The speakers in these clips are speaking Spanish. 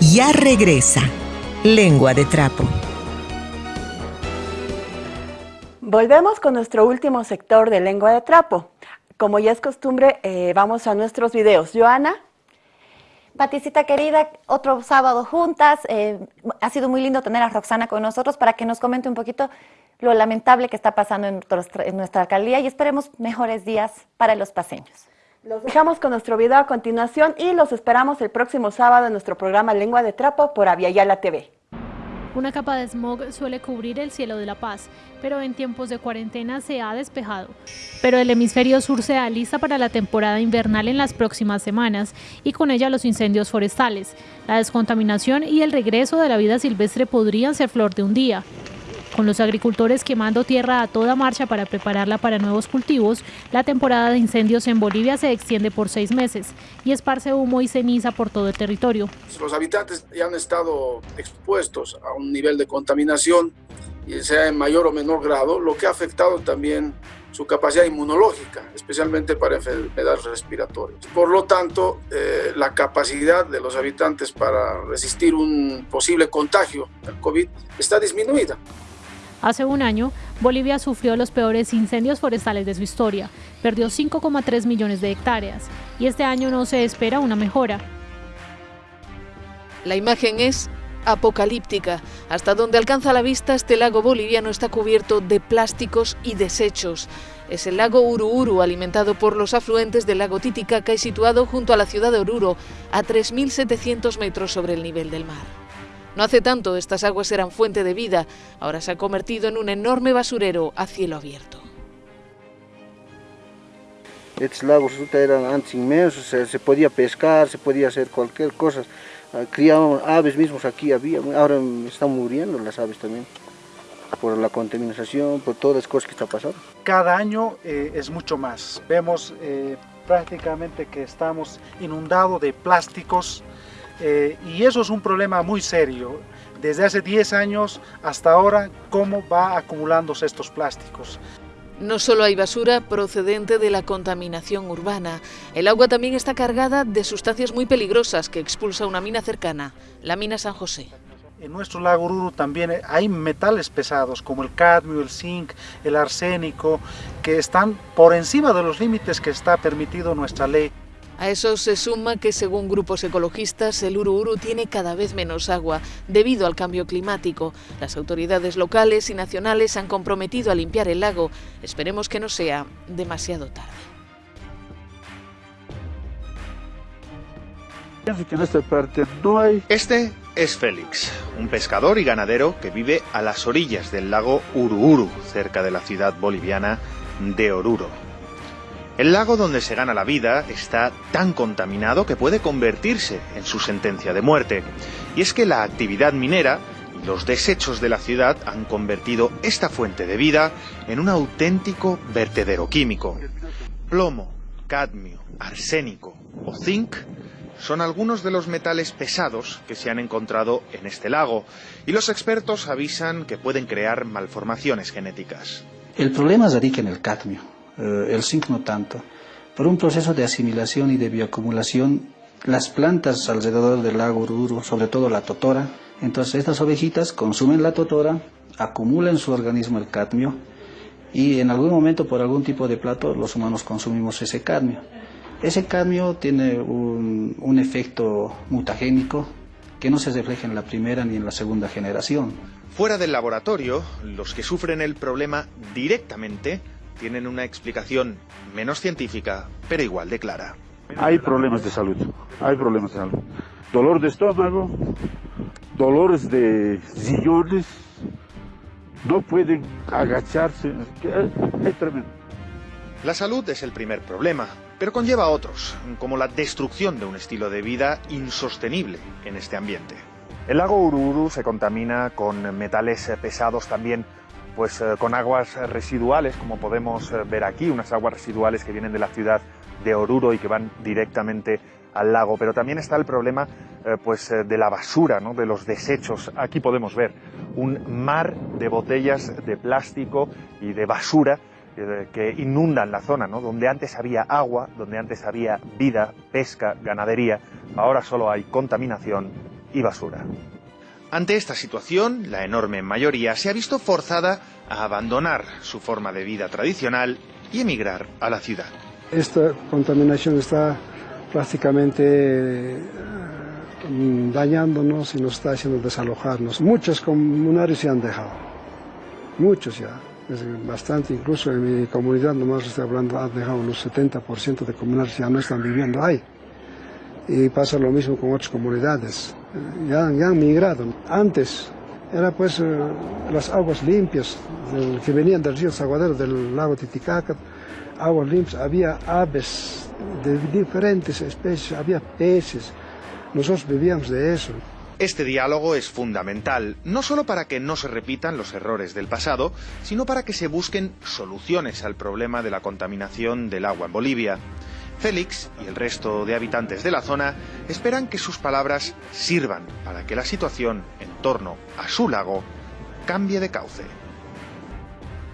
ya regresa. Lengua de trapo. Volvemos con nuestro último sector de lengua de trapo. Como ya es costumbre, eh, vamos a nuestros videos. Joana. Paticita querida, otro sábado juntas. Eh, ha sido muy lindo tener a Roxana con nosotros para que nos comente un poquito lo lamentable que está pasando en, en nuestra alcaldía y esperemos mejores días para los paseños. Los dejamos con nuestro video a continuación y los esperamos el próximo sábado en nuestro programa Lengua de Trapo por Aviala TV. Una capa de smog suele cubrir el cielo de La Paz, pero en tiempos de cuarentena se ha despejado. Pero el hemisferio sur se alista para la temporada invernal en las próximas semanas y con ella los incendios forestales. La descontaminación y el regreso de la vida silvestre podrían ser flor de un día. Con los agricultores quemando tierra a toda marcha para prepararla para nuevos cultivos, la temporada de incendios en Bolivia se extiende por seis meses y esparce humo y ceniza por todo el territorio. Los habitantes ya han estado expuestos a un nivel de contaminación, sea en mayor o menor grado, lo que ha afectado también su capacidad inmunológica, especialmente para enfermedades respiratorias. Por lo tanto, eh, la capacidad de los habitantes para resistir un posible contagio del COVID está disminuida. Hace un año, Bolivia sufrió los peores incendios forestales de su historia, perdió 5,3 millones de hectáreas y este año no se espera una mejora. La imagen es apocalíptica. Hasta donde alcanza la vista, este lago boliviano está cubierto de plásticos y desechos. Es el lago Uruuru, alimentado por los afluentes del lago Titicaca y situado junto a la ciudad de Oruro, a 3.700 metros sobre el nivel del mar. No hace tanto estas aguas eran fuente de vida, ahora se ha convertido en un enorme basurero a cielo abierto. Estos lagos eran antes inmensos, se, podía pescar, se podía hacer cualquier cosa. Ah, criaban aves mismos aquí, había, ahora están muriendo las aves también por la contaminación, por todas las cosas que están pasando. Cada año eh, es mucho más. Vemos eh, prácticamente que estamos inundados de plásticos, eh, y eso es un problema muy serio. Desde hace 10 años hasta ahora, cómo va acumulándose estos plásticos. No solo hay basura procedente de la contaminación urbana, el agua también está cargada de sustancias muy peligrosas que expulsa una mina cercana, la mina San José. En nuestro lago Ururu también hay metales pesados como el cadmio, el zinc, el arsénico, que están por encima de los límites que está permitido nuestra ley. A eso se suma que según grupos ecologistas el Uru tiene cada vez menos agua debido al cambio climático. Las autoridades locales y nacionales han comprometido a limpiar el lago. Esperemos que no sea demasiado tarde. Este es Félix, un pescador y ganadero que vive a las orillas del lago Uruuru, cerca de la ciudad boliviana de Oruro. El lago donde se gana la vida está tan contaminado que puede convertirse en su sentencia de muerte. Y es que la actividad minera y los desechos de la ciudad han convertido esta fuente de vida en un auténtico vertedero químico. Plomo, cadmio, arsénico o zinc son algunos de los metales pesados que se han encontrado en este lago y los expertos avisan que pueden crear malformaciones genéticas. El problema radica en el cadmio eh, el zinc tanto. Por un proceso de asimilación y de bioacumulación, las plantas alrededor del lago Ururu, sobre todo la totora, entonces estas ovejitas consumen la totora, acumulan en su organismo el cadmio y en algún momento por algún tipo de plato los humanos consumimos ese cadmio. Ese cadmio tiene un, un efecto mutagénico que no se refleja en la primera ni en la segunda generación. Fuera del laboratorio, los que sufren el problema directamente tienen una explicación menos científica, pero igual de clara. Hay problemas de salud, hay problemas de salud. Dolor de estómago, dolores de sillones, no pueden agacharse, es tremendo. La salud es el primer problema, pero conlleva otros, como la destrucción de un estilo de vida insostenible en este ambiente. El lago Ururu se contamina con metales pesados también pues eh, con aguas residuales, como podemos eh, ver aquí, unas aguas residuales que vienen de la ciudad de Oruro y que van directamente al lago. Pero también está el problema eh, pues, de la basura, ¿no? de los desechos. Aquí podemos ver un mar de botellas de plástico y de basura que inundan la zona, ¿no? donde antes había agua, donde antes había vida, pesca, ganadería, ahora solo hay contaminación y basura. Ante esta situación, la enorme mayoría se ha visto forzada a abandonar su forma de vida tradicional y emigrar a la ciudad. Esta contaminación está prácticamente eh, dañándonos y nos está haciendo desalojarnos. Muchos comunarios se han dejado, muchos ya, bastante, incluso en mi comunidad, nomás estoy hablando, han dejado unos 70% de comunarios ya no están viviendo ahí. Y pasa lo mismo con otras comunidades, ya, ya han migrado. Antes era pues eh, las aguas limpias que venían del río Zaguadero, del lago Titicaca, aguas limpias, había aves de diferentes especies, había peces, nosotros vivíamos de eso. Este diálogo es fundamental, no solo para que no se repitan los errores del pasado, sino para que se busquen soluciones al problema de la contaminación del agua en Bolivia. Félix y el resto de habitantes de la zona esperan que sus palabras sirvan para que la situación en torno a su lago cambie de cauce.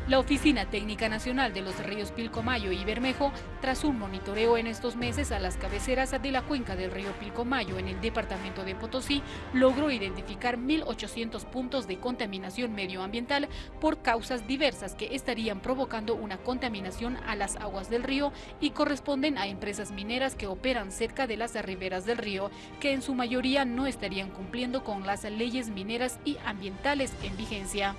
La Oficina Técnica Nacional de los Ríos Pilcomayo y Bermejo, tras un monitoreo en estos meses a las cabeceras de la cuenca del río Pilcomayo en el departamento de Potosí, logró identificar 1.800 puntos de contaminación medioambiental por causas diversas que estarían provocando una contaminación a las aguas del río y corresponden a empresas mineras que operan cerca de las riberas del río, que en su mayoría no estarían cumpliendo con las leyes mineras y ambientales en vigencia.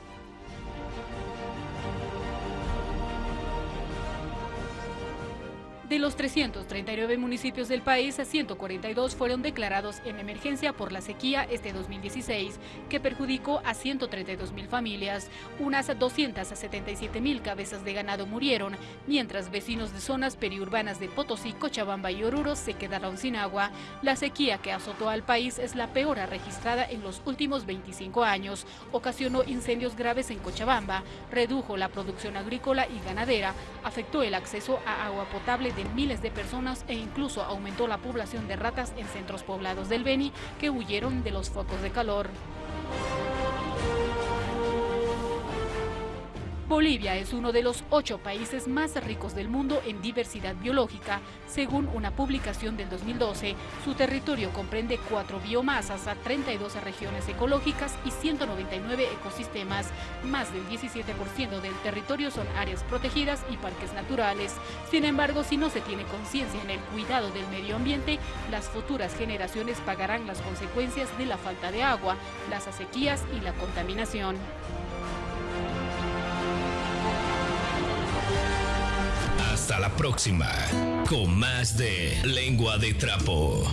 De los 339 municipios del país, 142 fueron declarados en emergencia por la sequía este 2016, que perjudicó a 132 mil familias. Unas 277 mil cabezas de ganado murieron, mientras vecinos de zonas periurbanas de Potosí, Cochabamba y Oruro se quedaron sin agua. La sequía que azotó al país es la peor registrada en los últimos 25 años. Ocasionó incendios graves en Cochabamba, redujo la producción agrícola y ganadera, afectó el acceso a agua potable de miles de personas e incluso aumentó la población de ratas en centros poblados del Beni que huyeron de los focos de calor. Bolivia es uno de los ocho países más ricos del mundo en diversidad biológica, según una publicación del 2012. Su territorio comprende cuatro biomasas, a 32 regiones ecológicas y 199 ecosistemas. Más del 17% del territorio son áreas protegidas y parques naturales. Sin embargo, si no se tiene conciencia en el cuidado del medio ambiente, las futuras generaciones pagarán las consecuencias de la falta de agua, las sequías y la contaminación. Hasta la próxima con más de Lengua de Trapo.